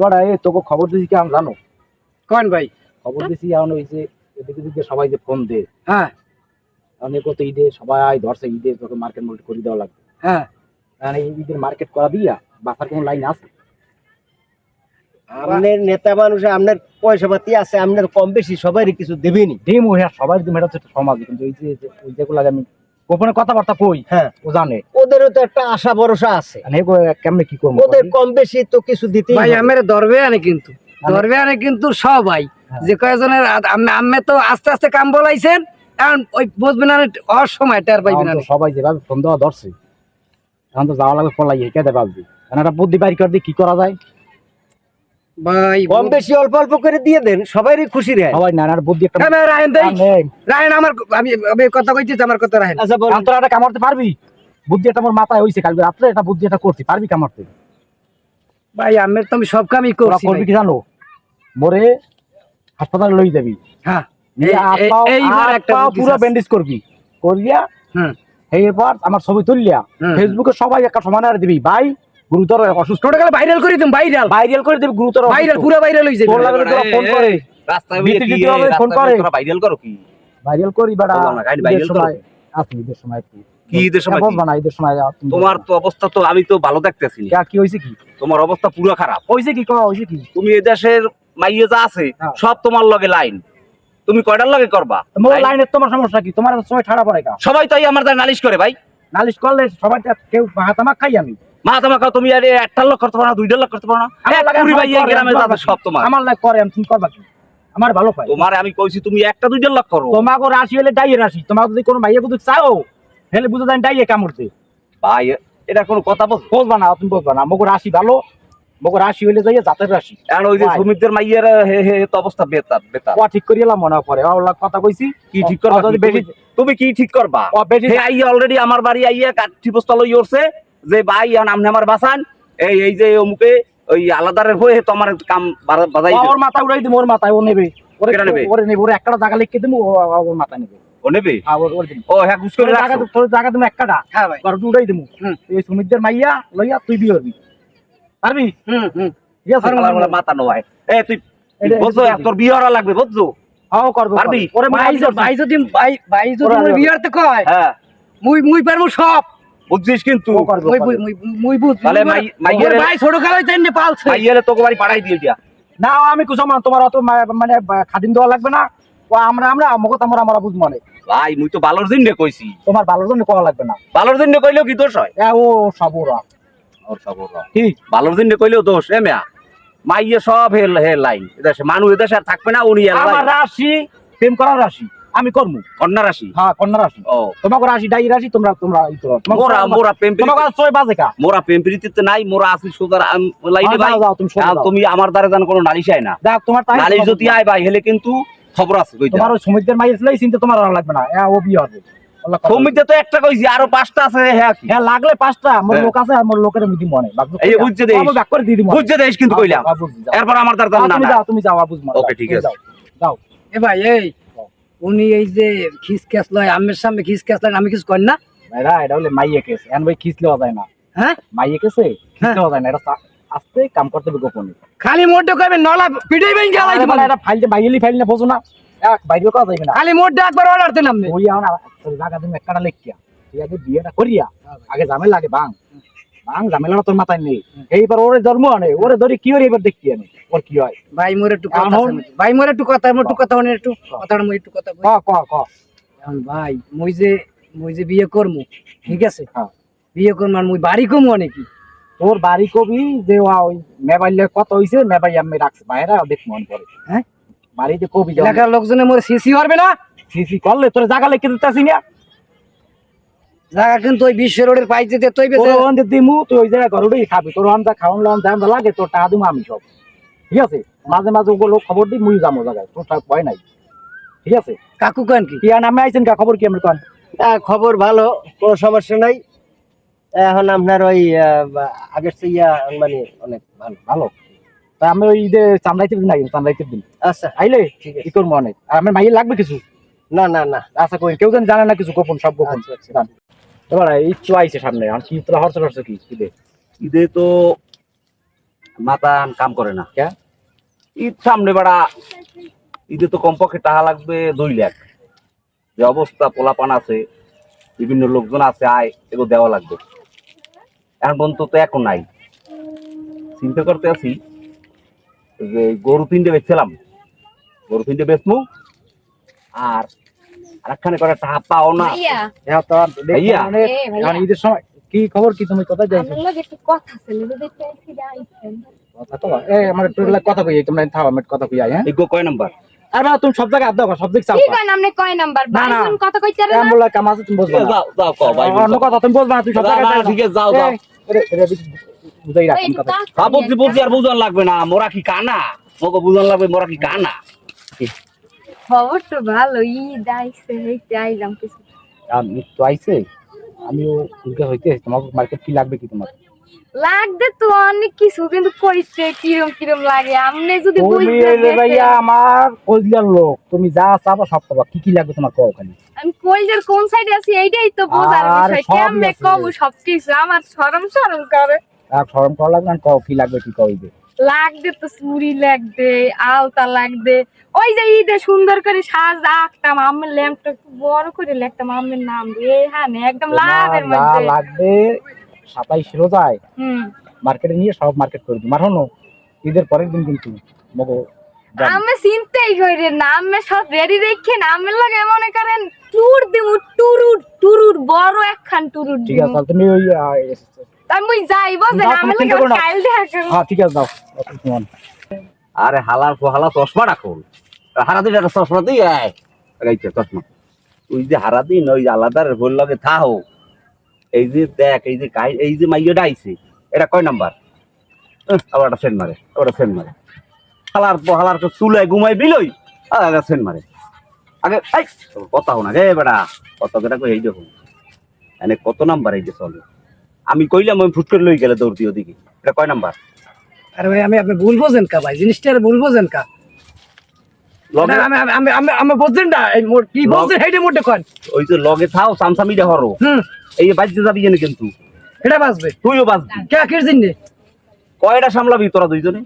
এবার এই তোকে খবর দিছি কি আমি জানো? কোন ভাই? খবর দিছি এখন ওই যে এদিকে দিকে সবাই যে ফোন দে হ্যাঁ। অনেক তো ঈদে সবাই ধরছে ঈদে তোকে মার্কেট মার্কেট করে দেওয়া লাগবে। হ্যাঁ। এই ঈদের মার্কেট করা দিয়া বাসার কোনো লাইন আছে? আপনার নেতা মানুষ আপনার পয়সা পাতি আছে আপনার কম বেশি সবারই কিছু দেবেনি। ও হ্যাঁ সবাই দিম এটা হচ্ছে একটা সমাজ। কিন্তু এই যে যে- ওই যেগুলো আমি গোপনে কথাবার্তা কই? হ্যাঁ। ও জানে। ওদেরও তো একটা আশা ভরসা আছে। আর কেমনে কি করব ওদের কম বেশি তো কিছু দিতে ভাই আমার ধরবে আনে কিন্তু। আমি- ধরবে আনে কিন্তু সবাই। হ্যাঁ। যে কয়েকজনের আমি তো আস্তে আস্তে কাম বলাইছেন এখন ওই বুঝবেন না অসময় টের পাইবেন না এখন তো সবাই যেভাবে ফোন দেওয়া ধরছে এখন তো যাওয়া লাগবে পলাই কেটে পাবি কারণ একটা বুদ্ধি বাইর করে দিয়ে কি করা যায়? ভাই কম বেশি অল্প অল্প করে দিয়ে দেন সবারই খুশি রে সবাই বুদ্ধি একটা হ্যাঁ, রায়ন দেই রায়ন আমার আমি আমি কথা কইছি আমার কথা রায়ন। আচ্ছা বল তোরা এটা কামাতে পারবি? বুদ্ধি আমার মাথায় হইছে কালকে পারবি কামাতে ভাই আমের তো আমি সব কামই করছি করবি কি জানো? মোরে হাসপাতালে লই যাবি। হ্যাঁ এইবার একটা পুরো ব্যান্ডেজ করবি। করিয়া হুম এরপর আমার ছবি তুললিয়া। ফেসবুকে সবাই একটা সমানে আর দিবি। ভাই গুরুতর অসুস্থ। টোটাল ভাইরাল করে দিম ভাইরাল ভাইরাল করে দিবি গুরুতর ভাইরাল পুরো ভাইরাল হই যাবে। তোর লাগে তোরা ফোন করে। রাস্তায় ফোন করে। ভাইরাল করো কি? ভাইরাল করি গাড়ি ঈদের করো। সময় ঈদের সময় কি? ঈদের সময় হ্যাঁ, কি? ঈদের সময় তুমি তোমার তো অবস্থা তো আমি তো ভালো দেখতেছি। না। কি হয়েছে কি? তোমার অবস্থা পুরো খারাপ। হয়েছে কি কওয়া হয়েছে কি? তুমি এদেশের মাইয়ে যা আছে হ্যাঁ। সব তোমার লগে লাইন তুমি কয়টার লগে করবা? লাইনের তোমার সমস্যা কি? তোমার সময় ঠাড়া পড়ে কা সবাই তাই আমার নালিশ করে ভাই। নালিশ করলে সবাই তো কেউ হাতামা খাই আমি। মা তোমাকে তুমি আর একটা লোক করতে পারো না দুইটা লোক করতে পারো না। আমার এক লাগে কুড়ি সবাই ভাই এই করে, গ্রামে আমি যাবে করবা সব কি? তোমার। আমার লাগে করে তুমি করবা আমার ভালো পাই তোমারে আমি কইছি তুমি একটা দুইটা লোক করো। তোমাকে রাশি হলে ডাইয়ে রাশি। তোমাকে যদি কোনো মাইয়া বুঝে চাও হেলে বুঝে দেন ডাইয়ে কামড়তে ভাই এটা কোনো কথা বল। না তুমি বুঝবা না। মগো রাশি ভালো মগো রাশি হইলে যাইয়ে জাতের রাশি। এখন ওই যে সুমিতদের মাইয়ের হে হে তো অবস্থা বেতার বেতার। ও ঠিক করিলাম মনে কথা কইছি। কি ঠিক করবা? তুমি- কি ঠিক করবা? ও বেশি অলরেডি আমার বাড়ি আইয়া কাঠি বস্তা লই যে ভাই আপনি আমার বাসান এই এই যে অমুকে ওই আলাদারের হয়ে তো আমার কাম বাজাই ওর মাথা উড়াই দিম ওর মাথায় ও নেবে। ওরে নেবে? ওরে নেবে ওরে একটা জায়গা লিখে দিমু ও ও- ওর মাথায় নেবে। ও নেবে? আর ওর ওর দিম ও হ্যাঁ ঘুষ করে জায়গা তোর জায়গা তুমি একটা হ্যাঁ ভাই। আর উড়াই দিমু এই সুমিতদের মাইয়া লইয়া তুই বিয়ে করবি। পারবি? হুম হুম। ঠিক আছে? আমার বলে মাথা নোয়ায় এ তুই এটা- বুঝছ এটা- তোর বিয়ে হওয়া লাগবে বুঝছ? করব পারবি? করব। ওরে ভাই যদি- ভাই যদি ভাই ভাই যদি ওরা- মোর বিয়ারতে কয় হ্যাঁ। মুই মুই পারব সব। বুঝছিস কিন্তু? তাহলে মাইয়ের- ভাই ছোট কালাই তাই নে পালছে? মাইয়েরে তোকে বাড়ি পাঠাই দিয়ে দিয়া না আমি তোমার অত মানে খাদিম দেওয়া লাগবে না। ও আমরা আমরা আমরা মানে। ভাই মুই তো ভালোর জন্য কইছি। তোমার ভালোর জন্য করা লাগবে না। ভালোর জন্য কইলেও কি দোষ হয়? এ ও সব ওরা ওর সব ওরা। কি? ভালোর জন্য কইলেও দোষ এ মেয়া। মাইয়ে সব হে হে লাইন। এদেশে মানুষ এদেশে আর থাকবে না উনি আমার রাশি প্রেম করার রাশি। আমি করব কন্যা রাশি? হ্যাঁ কন্যা রাশি। ও। তোমাকে রাশি ডাই রাশি তোমরা তোমরা মোরা মোরা প্রেম তোমাকে ছয় বাজে কা? মোরা প্রেম প্রীতিতে নাই মোরা আছি সোজার লাইনে হ্যাঁ, ভাই। তুমি তুমি আমার দ্বারা জান কোনো নালিশ আয় না। দেখ তোমার নালিশ যদি আয় ভাই হেলে কিন্তু খবর আছে তোমার ওই সমিতির মাইয়ের ছিল চিন্তা তোমার আর লাগবে না। ও বিয়ে হবে। তো একটা কইছি আরও পাঁচটা আছে হ্যাঁ হ্যাঁ লাগলে পাঁচটা মোর হ্যাঁ। লোক আছে আর মোর লোকের মিদি মনে। এই বুঝছে দেশ। ব্যাক করে দিয়ে দিই বুঝছে দেশ কিন্তু কইলাম। এরপর আমার দ্বারা জান না তুমি যাও তুমি যাও বুঝব Okay, ঠিক আছে। যাও। এ ভাই এই উনি এই যে খিস ক্যাস লয় আমের সামনে খিস ক্যাস লয় আমি কিছু করি না? ভাইরা এটা হলে মাইয়ে কেস এন ভাই খিচ লেওয়া যায় না। হ্যাঁ? মাইয়ে কেসে খিচ হ্যাঁ। যায় না। এটা আস্তে কাম করতে হবে গোপনে। খালি মোটে কইবে নলা পিটাই বেন গেলাই মানে এটা ফাইল যে বাইরেলি ফাইল না বোঝো না। এক বাইরে করা যাবে না। খালি মোটে একবার অর্ডার দেন আপনি ওই আমার জায়গা তুমি একটা লেখিয়া। তুই আগে বিয়েটা করিয়া আগে ঝামেলা লাগে ভাঙ তোর মাথায় নেই। এইবার ওরে জন্ম আনে ওরে ধরে কি ওরে এবার দেখি আনে ওর কি হয়? ভাই মোর একটু কথা ভাই মোর একটু কথা মোর একটু কথা একটু কথাটা মই একটু কথা ক ক ক। ভাই মুই যে মুই যে বিয়ে করমু ঠিক আছে? হ্যাঁ। বিয়ে করমু আর মুই বাড়ি কমু নাকি তোর বাড়ি কবি যে ওই মেবাইলে কত হইছে মেবাই আমি রাখছি বাইরে দেখ মন করে। হ্যাঁ? বাড়িতে কবি এলাকার লোকজনে মোর সিসি হবে না? সিসি করলে তোর জায়গা লিখে দিতেছি না। জায়গা কিন্তু ওই বিশ্ব রোডের পাই যেতে তুই তোর দিমু তুই ওই জায়গায় ঘরটাই খাবি। তোর ওখান খাওয়ান লাওয়ান দাম লাগে তোর টাকা দিমু আমি সব। ঠিক আছে? মাঝে মাঝে ওগুলো খবর দিই মুই যাব জায়গায়। তোর টাকা ভয় নাই। ঠিক আছে? কাকু কেন কি? কি নামে আইছেন কা খবর কি আমরা কন খবর ভালো কোনো সমস্যা নাই। এখন আপনার ওই আগের চেয়ে ইয়া মানে অনেক ভালো। ভালো? তা আমি ওই ঈদে চান্দাইতে দিন আইন চান্দাইতে দিন। আচ্ছা। আইলে ঠিক করব অনেক। আর আমার মাইয়ে লাগবে কিছু? না না না। আশা করি কেউ যেন জানে না কিছু গোপন সব গোপন। আচ্ছা, আচ্ছা। এবার এই চু আইছে সামনে আর কি তোরা হরস হরস কি? ঈদে? ঈদে তো মাথা কাম করে না। কে? ঈদ সামনে বেড়া ঈদে তো কমপক্ষে টাকা লাগবে দুই লাখ। যে অবস্থা পোলাপান আছে বিভিন্ন লোকজন আছে আয় এগুলো দেওয়া লাগবে। এখন পর্যন্ত তো এখন নাই। চিন্তা করতে আছি যে গরু তিনটে বেচছিলাম। গরু তিনটে বেচমু আর আরেকখানে করে টাকা পাও না হ্যাঁ তো ভাইয়া। মানে এখন ঈদের সময় কি খবর কি তুমি কোথায় যাইছো আমার লগে একটু কথা ছিল যদি কথা তো এ আমার একটু কথা কই তোমরা থাও আমি কথা কই আই হ্যাঁ এই গো কয় নাম্বার আর বাবা তুমি সব জায়গায় আড্ডা করো সব দিক চাও কি কয় নামনে কয় নাম্বার। বাইজন কথা কইতে রে এমন কাম আছে তুমি বুঝবা না যাও যাও কও ভাই অন্য কথা তুমি বুঝবা না তুমি সব জায়গায় ঠিক আছে, যাও, যাও। এই, বুঝাই কথা হ্যাঁ বুঝছি আর বুঝান লাগবে না মোরা কি কানা মোকে বুঝান লাগবে মোরা কি কানা খবর তো ভালো ঈদ আইছে এইতে আইলাম কিছু। আমি তো আইছে? আমিও উল্কা হইতে তোমার মার্কেট কি লাগবে কি তোমার? লাগবে তো অনেক কিছু কিন্তু কইছে কিরম কিরম লাগে? আমনে যদি বুঝতে ভাইয়া আমার কলজিয়ার লোক। তুমি যা চাবা সব পাবা। কি কি লাগবে তোমার কও খালি? আমি কইলের কোন সাইডে আছি এইটাই তো বোঝার বিষয়। কেমনে। কব সবকিছু? আমার শরম শরম করে। আর ফর্ম করা লাগবে না? কও কি লাগবে কি কইবে লাগবে তো চুড়ি লাগবে আলতা লাগবে ওই যে ঈদে সুন্দর করে সাজ আঁকতাম আমের ল্যাম্পটা একটু বড় করে লিখতাম আমের নাম হ্যাঁ একদম লাভের মধ্যে। লাগবে সাতাইশ রোজায় হুম। মার্কেটে নিয়ে সব মার্কেট করে দিই। ঈদের পরের দিন কিন্তু মগো। আমি চিন্তাই করি না আমি সব রেডি রেখে না আমি লাগে মনে করেন টুর দিমু টুরুর টুরুর বড় একখান টুরুর ঠিক আছে তুমি ওই আমি যে আমি দেখা হ্যাঁ ঠিক আছে দাও আরে হালা চশমা রাখুন হারা দিন একটা চশমা চশমা। ওই যে হারা দিন ওই আলাদার ভুল লগে থাও এই যে দেখ এই যে কাই এই যে মাইয়াটা আইছে এটা কয় নাম্বার? আবার একটা সেন মারে সেন মারে। হালার হালার তো চুলে ঘুমাই বিলই আর একটা সেন মারে। আগে এই কথা রে বেটা কত কেটা কই এই দেখুন এনে কত নাম্বার এই যে চলে? আমি কইলাম আমি ফুট করে লই গেলে দৌড় দিয়ে ওদিকে এটা কয় নাম্বার? আরে ভাই আমি আপনি ভুল বোঝেন কা ভাই? জিনিসটা ভুল বোঝেন কা? আমি আমি আমি আমি আমি বুঝছেন না। এই মোর কি লগ- বলছেন সেইটা মোটে কন। ওই যে লগে থাও সামসামিটা হরো। হুম। এই বাজতে যাবি জানি কিন্তু। এটা বাঁচবে তুইও বাজবি। কে কয়টা সামলাবি তোরা দুইজনে?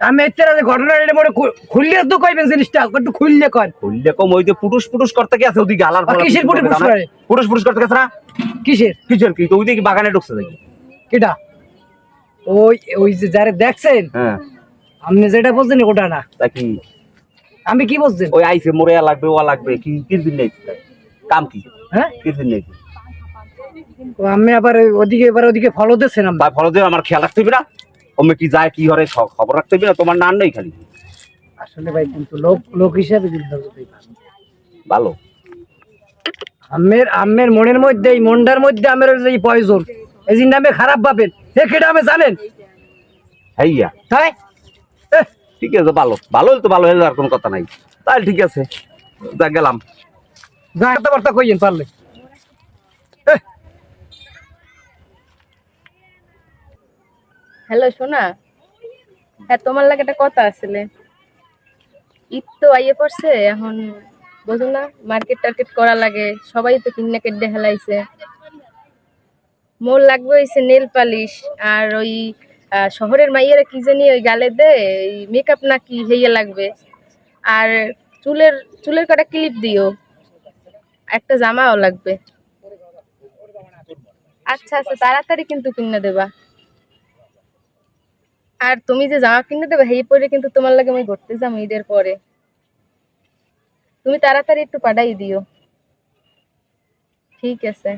আমি ঘটনা এটা মোটে খুললে তো কইবেন জিনিসটা একটু খুললে কন খুললে কম ওই যে পুটুস পুটুস করতে গেছে ওদিকে আলার কিসের পুটুস পুটুস করে? পুটুস পুটুস করতে গেছে না? কিসের? কিসের কি? তো ওইদিকে বাগানে ঢুকছে দেখি। কিটা ওই ওই যে যারে দেখছেন হ্যাঁ। আপনি যেটা বলছেন ওটা না। তা কি? আমি কি বলছেন? ওই আইছে মোরে লাগবে ও লাগবে কি কিরদিন নেই? কাম কি? হ্যাঁ? কিরদিন নেই? আমি আবার ওদিকে এবার ওদিকে ফলো দিচ্ছেন ফলে আমার খেয়াল রাখতে হবে না। ওমে কি যায় কি হরে খবর রাখতে হবে না? তোমার নান নেই খালি। আসলে ভাই কিন্তু লোক লোক হিসাবে কিন্তু ভালো। আমের আমের মনের মধ্যে এই মনটার মধ্যে আমের যে পয়জন এই জিনিস আমি খারাপ ভাবেন। এ কেটা আমি জানেন? হইয়া। তাই? ঠিক আছে ভালো। ভালো তো ভালো হলে আর কোনো কথা নাই। তাহলে ঠিক আছে যা গেলাম। যা কথাবার্তা কইয়েন পারলে। হ্যালো সোনা হ্যাঁ তোমার লাগে একটা কথা আসলে। ঈদ তো আইয়ে পড়ছে, এখন বুঝো না, মার্কেট টার্কেট করা লাগে, সবাই তো কিনে কেটে হেলাইছে মোর লাগবে হইছে নেল পালিশ, আর ওই শহরের মাইয়েরা কি জানি ওই গালে দে মেকআপ নাকি হইয়া লাগবে। আর চুলের চুলের কটা ক্লিপ দিও, একটা জামাও লাগবে। আচ্ছা আচ্ছা তাড়াতাড়ি কিন্তু কিনে দেবা। আর তুমি যে জামা কিনে দেবে সেই পরে কিন্তু তোমার লাগে আমি ঘুরতে যাম ঈদের পরে। তুমি তাড়াতাড়ি একটু পাঠাই দিও। ঠিক আছে।